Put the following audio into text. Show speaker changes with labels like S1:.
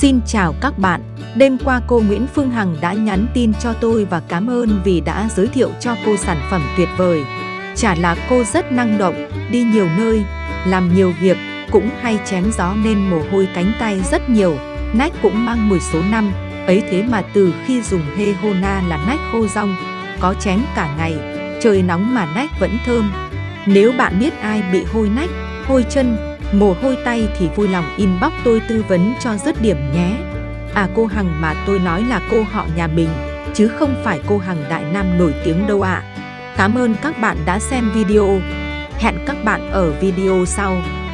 S1: Xin chào các bạn, đêm qua cô Nguyễn Phương Hằng đã nhắn tin cho tôi và cảm ơn vì đã giới thiệu cho cô sản phẩm tuyệt vời. Chả là cô rất năng động, đi nhiều nơi, làm nhiều việc, cũng hay chém gió nên mồ hôi cánh tay rất nhiều, nách cũng mang mùi số năm. Ấy thế mà từ khi dùng Hehona là nách khô rong, có chém cả ngày, trời nóng mà nách vẫn thơm. Nếu bạn biết ai bị hôi nách, hôi chân, mồ hôi tay thì vui lòng inbox tôi tư vấn cho dứt điểm nhé. À cô Hằng mà tôi nói là cô họ nhà mình, chứ không phải cô Hằng Đại Nam nổi tiếng đâu ạ. Cảm ơn các bạn đã xem video. Hẹn các bạn ở video sau.